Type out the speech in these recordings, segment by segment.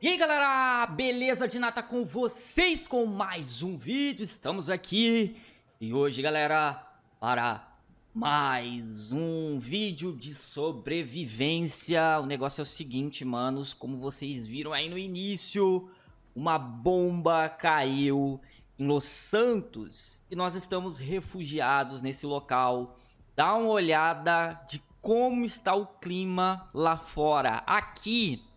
E aí galera, beleza de nata com vocês com mais um vídeo, estamos aqui e hoje galera para mais um vídeo de sobrevivência. O negócio é o seguinte manos, como vocês viram aí no início Uma bomba caiu em Los Santos e nós estamos refugiados nesse local. Dá uma olhada de como está o clima lá fora. Aqui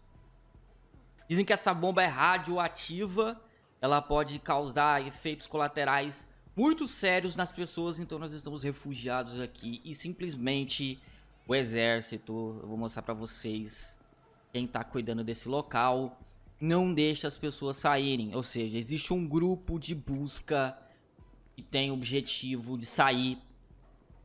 Dizem que essa bomba é radioativa, ela pode causar efeitos colaterais muito sérios nas pessoas, então nós estamos refugiados aqui e simplesmente o exército, eu vou mostrar pra vocês quem tá cuidando desse local, não deixa as pessoas saírem, ou seja, existe um grupo de busca que tem o objetivo de sair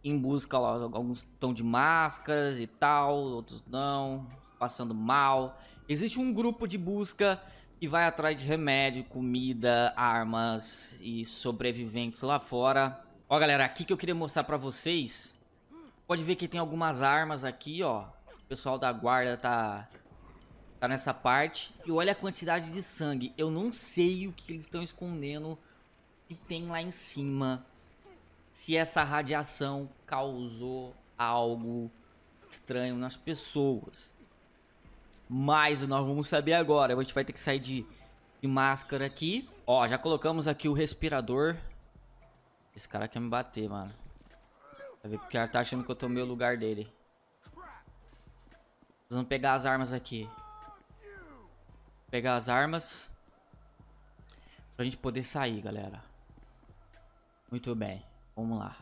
em busca, alguns estão de máscaras e tal, outros não, passando mal. Existe um grupo de busca que vai atrás de remédio, comida, armas e sobreviventes lá fora. Ó, galera, aqui que eu queria mostrar pra vocês. Pode ver que tem algumas armas aqui, ó. O pessoal da guarda tá, tá nessa parte. E olha a quantidade de sangue. Eu não sei o que eles estão escondendo que tem lá em cima. Se essa radiação causou algo estranho nas pessoas. Mas nós vamos saber agora. A gente vai ter que sair de, de máscara aqui. Ó, já colocamos aqui o respirador. Esse cara quer me bater, mano. Vai ver porque ele tá achando que eu tomei o lugar dele. Vamos pegar as armas aqui. Pegar as armas. Pra gente poder sair, galera. Muito bem. Vamos lá.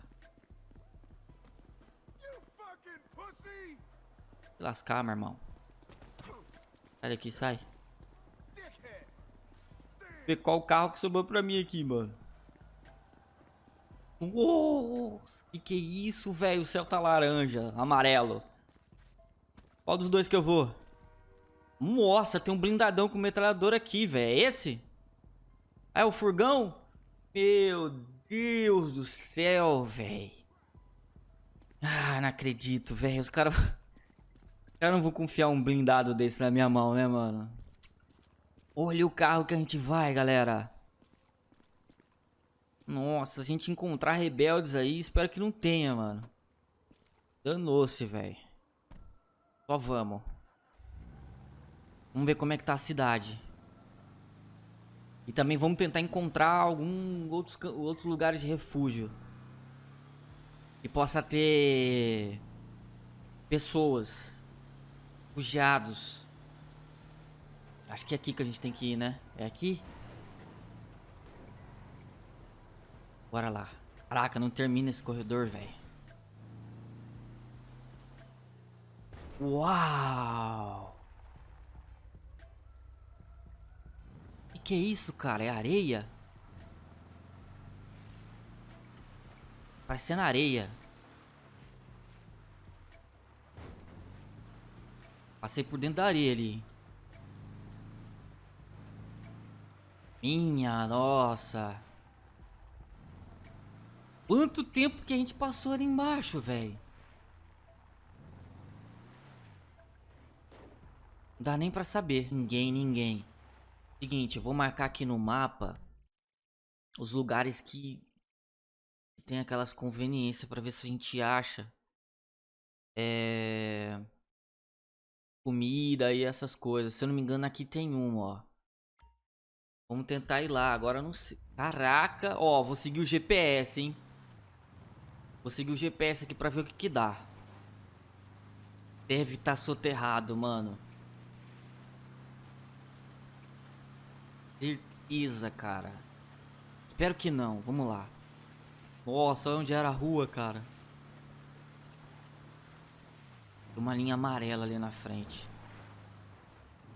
Lascar, meu irmão. Sai daqui, sai. Ver qual carro que sobrou pra mim aqui, mano. Nossa, que que é isso, velho? O céu tá laranja, amarelo. Qual dos dois que eu vou? Nossa, tem um blindadão com metralhador aqui, velho. É esse? É o furgão? Meu Deus do céu, velho. Ah, não acredito, velho. Os caras... Eu não vou confiar um blindado desse na minha mão, né, mano? Olha o carro que a gente vai, galera. Nossa, se a gente encontrar rebeldes aí, espero que não tenha, mano. Danou-se, velho. Só vamos. Vamos ver como é que tá a cidade. E também vamos tentar encontrar algum outros, outros lugares de refúgio. Que possa ter pessoas Refugiados. Acho que é aqui que a gente tem que ir, né? É aqui? Bora lá. Caraca, não termina esse corredor, velho. Uau! Que que é isso, cara? É areia? Parecendo areia. Passei por dentro da areia ali. Minha nossa. Quanto tempo que a gente passou ali embaixo, velho. Não dá nem pra saber. Ninguém, ninguém. Seguinte, eu vou marcar aqui no mapa os lugares que tem aquelas conveniências pra ver se a gente acha. É comida e essas coisas. Se eu não me engano, aqui tem uma, ó. Vamos tentar ir lá. Agora não sei. Caraca. Ó, vou seguir o GPS, hein. Vou seguir o GPS aqui pra ver o que que dá. Deve estar tá soterrado, mano. Certeza, cara. Espero que não. Vamos lá. Nossa, onde era a rua, cara. Uma linha amarela ali na frente.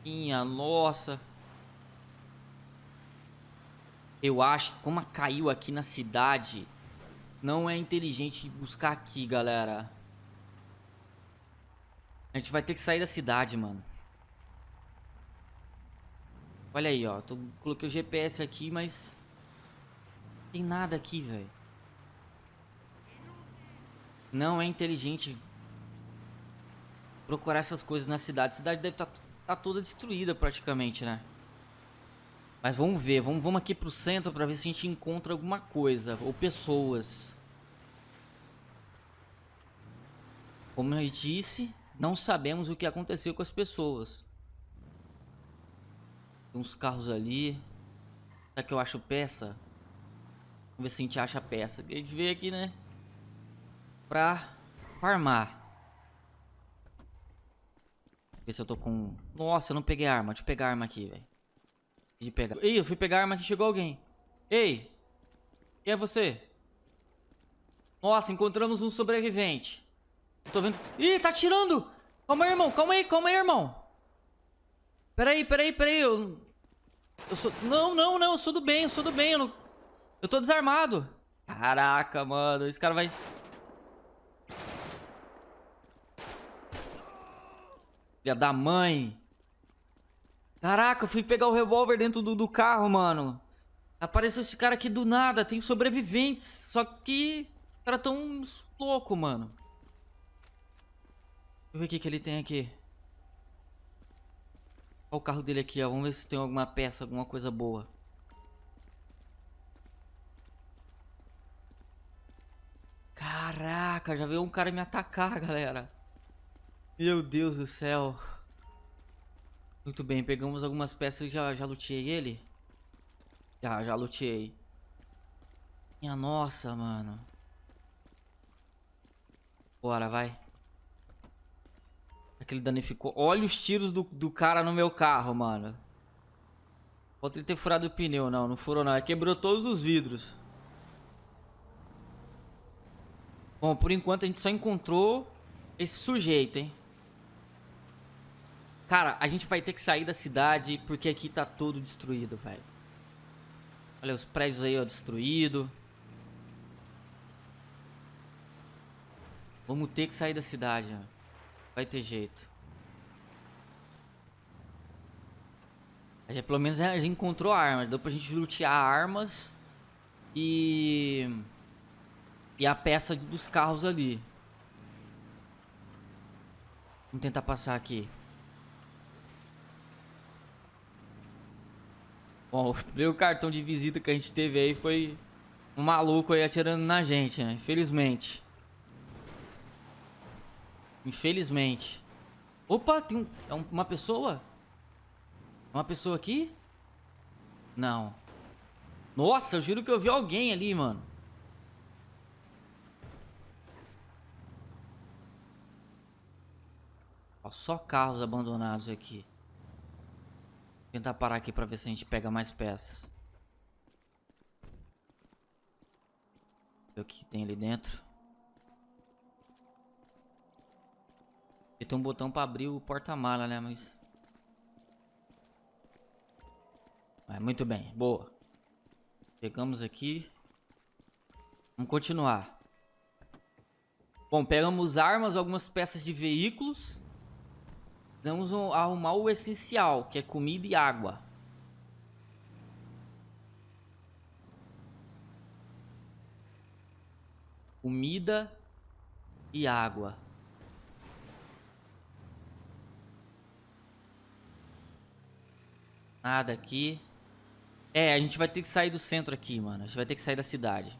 Minha nossa. Eu acho que como caiu aqui na cidade, não é inteligente buscar aqui, galera. A gente vai ter que sair da cidade, mano. Olha aí, ó. Tô, coloquei o GPS aqui, mas... Não tem nada aqui, velho. Não é inteligente procurar essas coisas na cidade. A cidade deve estar tá tá toda destruída praticamente, né? Mas vamos ver, vamos, vamos aqui pro centro pra ver se a gente encontra alguma coisa. Ou pessoas. Como eu disse, não sabemos o que aconteceu com as pessoas. Tem uns carros ali. Será que eu acho peça? Vamos ver se a gente acha peça. A gente veio aqui, né? Pra farmar. Ver se eu tô com... Nossa, eu não peguei arma. Deixa eu pegar arma aqui, velho. De pegar. Ei, eu fui pegar arma que chegou alguém. Ei! Quem é você? Nossa, encontramos um sobrevivente. tô vendo... Ih, tá atirando! Calma aí, irmão. Calma aí, calma aí, irmão. Peraí, peraí, peraí. Eu... Eu sou... Não, não, não. Eu sou do bem, eu sou do bem. Eu, não... eu tô desarmado. Caraca, mano. Esse cara vai... Filha da mãe. Caraca, eu fui pegar o revólver dentro do, do carro, mano. Apareceu esse cara aqui do nada. Tem sobreviventes. Só que... Os caras tão louco, mano. Deixa eu ver o que, que ele tem aqui. Olha o carro dele aqui, ó. Vamos ver se tem alguma peça, alguma coisa boa. Caraca, já veio um cara me atacar, galera. Meu Deus do céu. Muito bem, pegamos algumas peças e já, já luteei ele. Já, já luteei. Minha nossa, mano. Bora, vai. Aquele danificou. Olha os tiros do, do cara no meu carro, mano. Pode ele ter furado o pneu. Não, não furou não. Quebrou todos os vidros. Bom, por enquanto a gente só encontrou esse sujeito, hein. Cara, a gente vai ter que sair da cidade porque aqui tá todo destruído, velho. Olha os prédios aí, ó, destruído. Vamos ter que sair da cidade, ó. Vai ter jeito. A gente, pelo menos a gente encontrou armas. Deu pra gente lutear armas. E... E a peça dos carros ali. Vamos tentar passar aqui. Bom, o primeiro cartão de visita que a gente teve aí foi um maluco aí atirando na gente, né? Infelizmente. Infelizmente. Opa, tem um, é uma pessoa? Uma pessoa aqui? Não. Nossa, eu juro que eu vi alguém ali, mano. Ó, só carros abandonados aqui. Tentar parar aqui pra ver se a gente pega mais peças. Ver o que tem ali dentro. E tem um botão pra abrir o porta-mala, né? Mas... Mas muito bem, boa. Pegamos aqui. Vamos continuar. Bom, pegamos armas, algumas peças de veículos. Vamos arrumar o essencial, que é comida e água. Comida e água. Nada aqui. É, a gente vai ter que sair do centro aqui, mano. A gente vai ter que sair da cidade.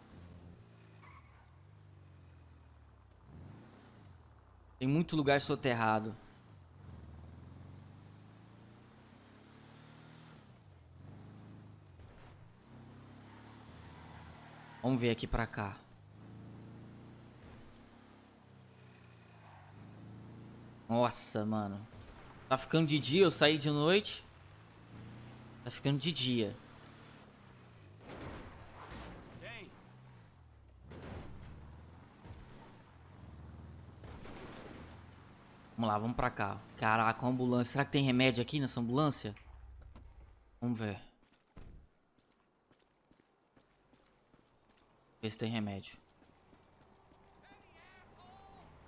Tem muito lugar soterrado. Vamos ver aqui pra cá. Nossa, mano. Tá ficando de dia, eu saí de noite. Tá ficando de dia. Vamos lá, vamos pra cá. Caraca, uma ambulância. Será que tem remédio aqui nessa ambulância? Vamos ver. Ver se tem remédio.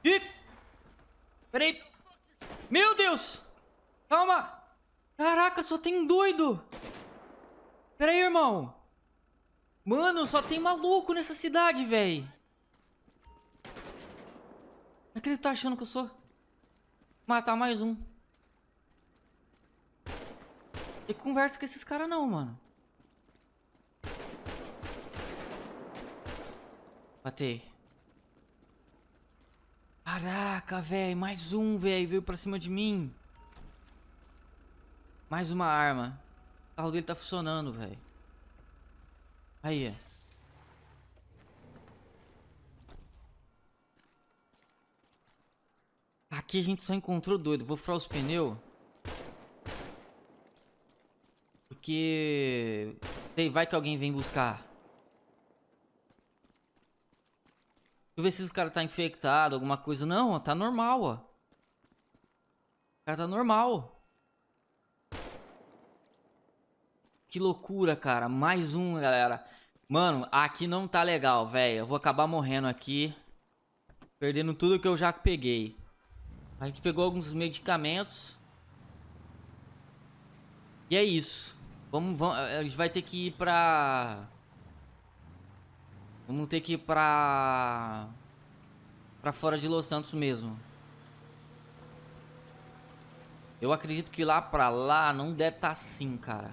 Ih! Peraí! Meu Deus! Calma! Caraca, só tem doido! Peraí, irmão! Mano, só tem maluco nessa cidade, velho! É que ele tá achando que eu sou? Matar mais um. Tem conversa com esses caras não, mano. Batei. Caraca, velho. Mais um, velho. Veio pra cima de mim. Mais uma arma. O carro dele tá funcionando, velho. Aí. Aqui a gente só encontrou doido. Vou furar os pneus. Porque... Vai que alguém vem buscar. Deixa eu ver se esse cara tá infectado, alguma coisa. Não, tá normal, ó. O cara tá normal. Que loucura, cara. Mais um, galera. Mano, aqui não tá legal, velho. Eu vou acabar morrendo aqui. Perdendo tudo que eu já peguei. A gente pegou alguns medicamentos. E é isso. Vamos, vamos, a gente vai ter que ir pra... Vamos ter que ir pra... Pra fora de Los Santos mesmo. Eu acredito que lá pra lá não deve estar tá assim, cara.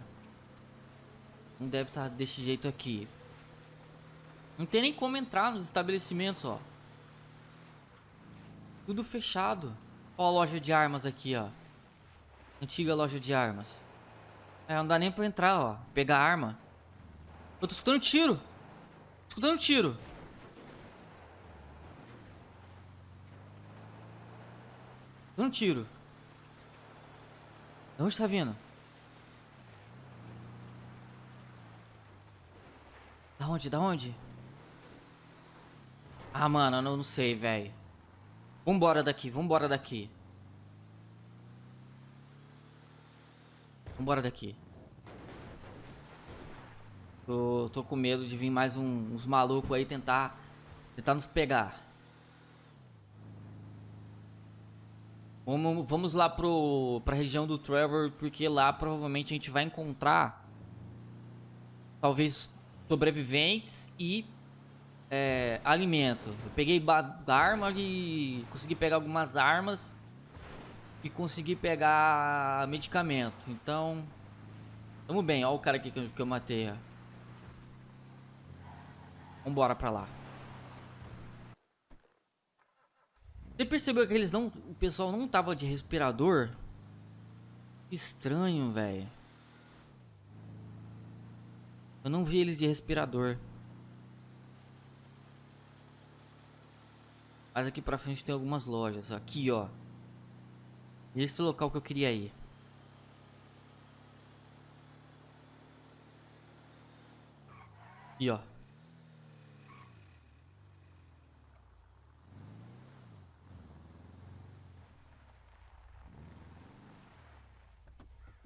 Não deve estar tá desse jeito aqui. Não tem nem como entrar nos estabelecimentos, ó. Tudo fechado. Ó a loja de armas aqui, ó. Antiga loja de armas. É, não dá nem pra entrar, ó. Pegar arma. Eu tô escutando tiro. Escutando tiro. Tô escutando tiro. De onde tá vindo? Da onde? Da onde? Ah, mano, eu não sei, velho. Vambora daqui, vambora daqui. Vambora daqui. Tô, tô com medo de vir mais um, uns malucos aí tentar, tentar nos pegar. Vamos, vamos lá pro, pra região do Trevor, porque lá provavelmente a gente vai encontrar talvez sobreviventes e é, alimento. Eu peguei arma e consegui pegar algumas armas e consegui pegar medicamento. Então, tamo bem. Olha o cara aqui que eu, que eu matei. Ó. Vambora pra lá. Você percebeu que eles não... O pessoal não tava de respirador? Estranho, velho. Eu não vi eles de respirador. Mas aqui pra frente tem algumas lojas. Aqui, ó. Esse local que eu queria ir. Aqui, ó.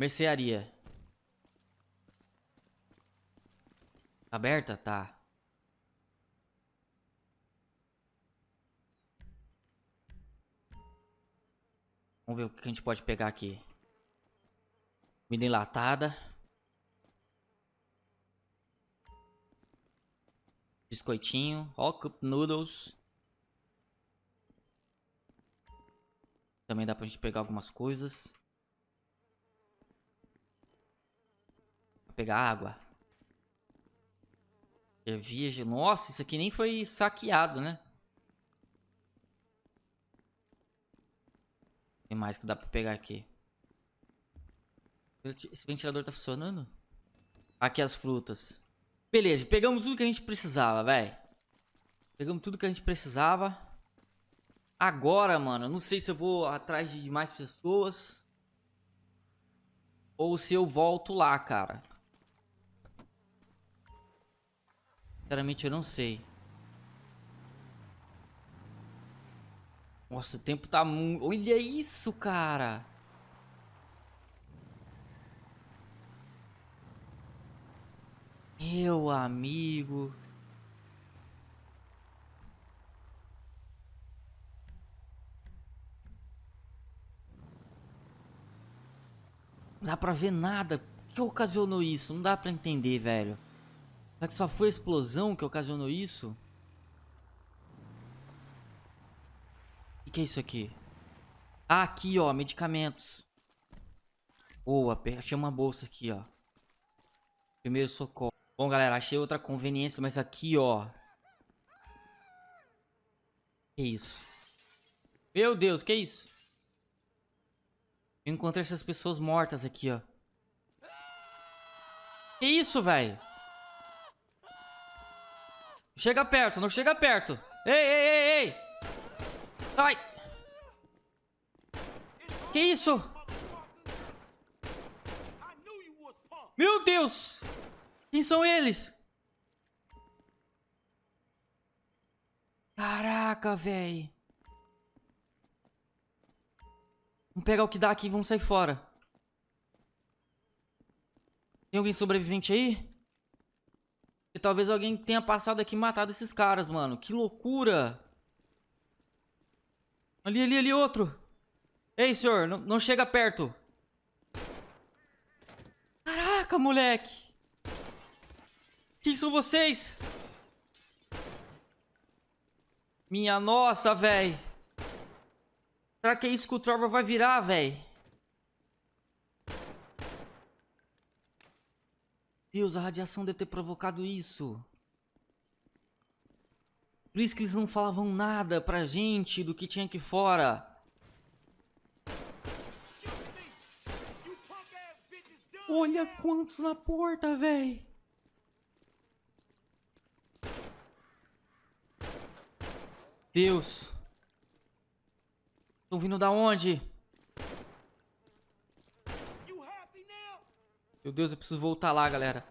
Mercearia. Aberta? Tá. Vamos ver o que a gente pode pegar aqui. Comida enlatada. Biscoitinho. Ó, cup noodles. Também dá pra gente pegar algumas coisas. Pegar água. Cerveja. Nossa, isso aqui nem foi saqueado, né? Tem mais que dá pra pegar aqui. Esse ventilador tá funcionando? Aqui as frutas. Beleza, pegamos tudo que a gente precisava, velho. Pegamos tudo que a gente precisava. Agora, mano, não sei se eu vou atrás de mais pessoas. Ou se eu volto lá, cara. Sinceramente, eu não sei. Nossa, o tempo tá muito... Olha isso, cara! Meu amigo... Não dá pra ver nada. O que ocasionou isso? Não dá pra entender, velho. Será que só foi a explosão que ocasionou isso? que, que é isso aqui? Ah, aqui, ó, medicamentos. Boa, achei uma bolsa aqui, ó. Primeiro socorro. Bom, galera, achei outra conveniência, mas aqui, ó. Que isso? Meu Deus, que isso? Eu encontrei essas pessoas mortas aqui, ó. Que isso, velho? Chega perto, não chega perto. Ei, ei, ei, ei. Sai. Que isso? Meu Deus. Quem são eles? Caraca, velho. Vamos pegar o que dá aqui e vamos sair fora. Tem alguém sobrevivente aí? Talvez alguém tenha passado aqui e matado esses caras, mano. Que loucura. Ali, ali, ali, outro. Ei, senhor, não, não chega perto. Caraca, moleque. Quem são vocês? Minha nossa, velho. Será que é isso que o Trevor vai virar, velho? Deus, a radiação deve ter provocado isso. Por isso que eles não falavam nada pra gente do que tinha aqui fora. Olha quantos na porta, véi. Deus. Estão vindo da onde? Meu Deus, eu preciso voltar lá, galera.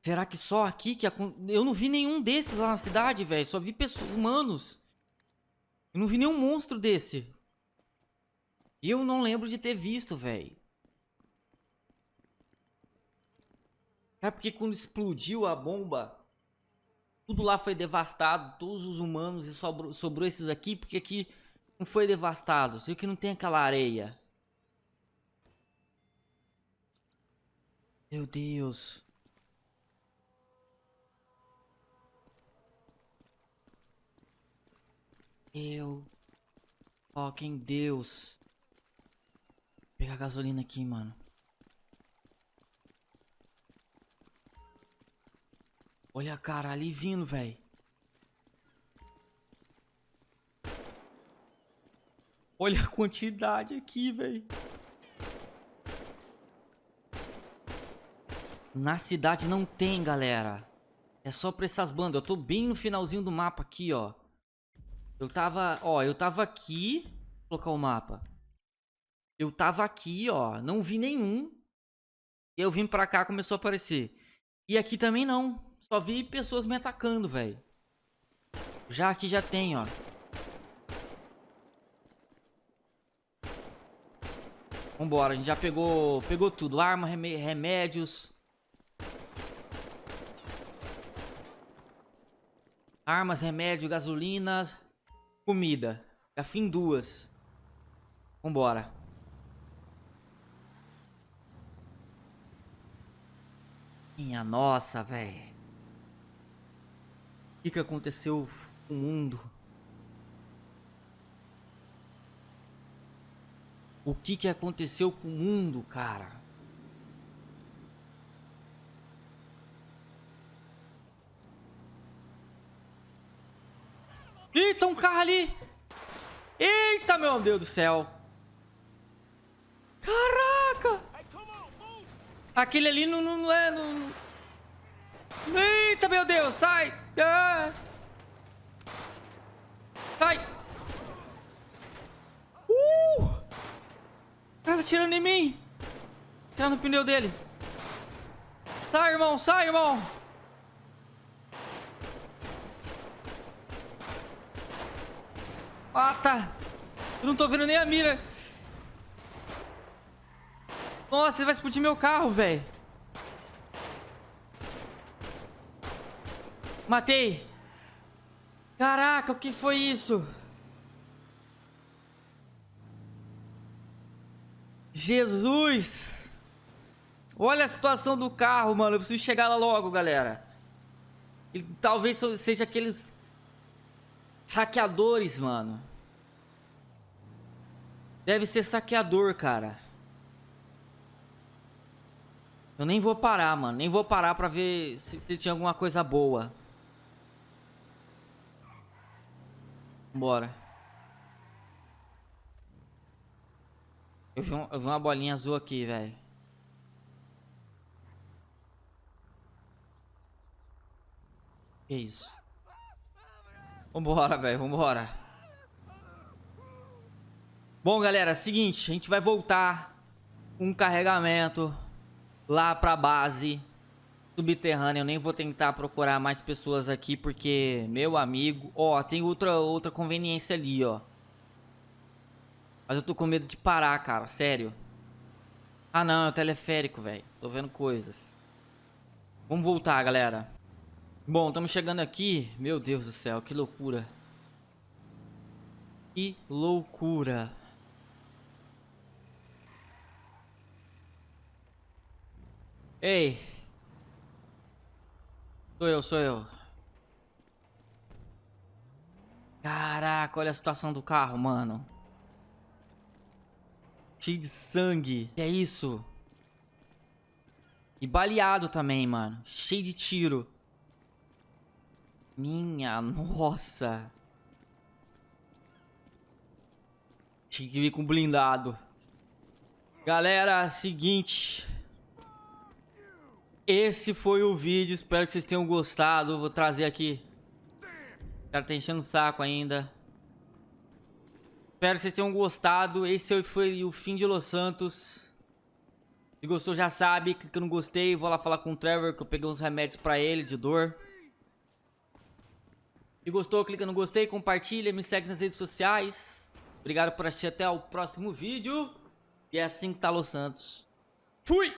Será que só aqui que... Eu não vi nenhum desses lá na cidade, velho. Só vi pessoas, humanos. Eu não vi nenhum monstro desse. Eu não lembro de ter visto, velho. É porque quando explodiu a bomba, tudo lá foi devastado, todos os humanos e sobrou, sobrou esses aqui, porque aqui não foi devastado. Sei que não tem aquela areia. Meu Deus. Eu. Ó, quem Deus. Vou pegar gasolina aqui, mano. Olha a cara ali vindo, velho. Olha a quantidade aqui, velho. Na cidade não tem, galera. É só pra essas bandas. Eu tô bem no finalzinho do mapa aqui, ó. Eu tava... Ó, eu tava aqui... Vou colocar o mapa. Eu tava aqui, ó. Não vi nenhum. E eu vim pra cá, começou a aparecer. E aqui também não. Só vi pessoas me atacando, velho. Já aqui já tem, ó. Vambora, a gente já pegou, pegou tudo. Arma, remédios. Armas, remédio, gasolina, comida. Já fim duas. Vambora. Minha nossa, velho. O que, que aconteceu com o mundo? O que que aconteceu com o mundo, cara? Eita, um carro ali! Eita, meu Deus do céu! Caraca! Aquele ali não, não, não é... Não... Eita, meu Deus, sai! Ah! Sai! cara tá atirando em mim. Tirando o pneu dele. Sai, irmão. Sai, irmão. Ah, tá. Eu não tô vendo nem a mira. Nossa, ele vai explodir meu carro, velho. Matei. Caraca, o que foi isso? Jesus! Olha a situação do carro, mano. Eu preciso chegar lá logo, galera. Ele, talvez seja aqueles saqueadores, mano. Deve ser saqueador, cara. Eu nem vou parar, mano. Nem vou parar pra ver se, se tinha alguma coisa boa. Bora. Eu vi, um, eu vi uma bolinha azul aqui, velho. Que isso? Vambora, velho, vambora. Bom, galera, seguinte, a gente vai voltar um carregamento lá pra base subterrânea. Eu nem vou tentar procurar mais pessoas aqui, porque, meu amigo... Ó, tem outra, outra conveniência ali, ó. Mas eu tô com medo de parar, cara, sério. Ah, não, é o teleférico, velho. Tô vendo coisas. Vamos voltar, galera. Bom, estamos chegando aqui. Meu Deus do céu, que loucura. Que loucura. Ei. Sou eu, sou eu. Caraca, olha a situação do carro, mano. Cheio de sangue. Que é isso? E baleado também, mano. Cheio de tiro. Minha nossa. Tinha que vir com blindado. Galera, seguinte. Esse foi o vídeo, espero que vocês tenham gostado. Vou trazer aqui. O cara tá enchendo o saco ainda. Espero que vocês tenham gostado. Esse foi o fim de Los Santos. Se gostou, já sabe. Clica no gostei. Vou lá falar com o Trevor, que eu peguei uns remédios pra ele de dor. Se gostou, clica no gostei, compartilha, me segue nas redes sociais. Obrigado por assistir até o próximo vídeo. E é assim que tá Los Santos. Fui!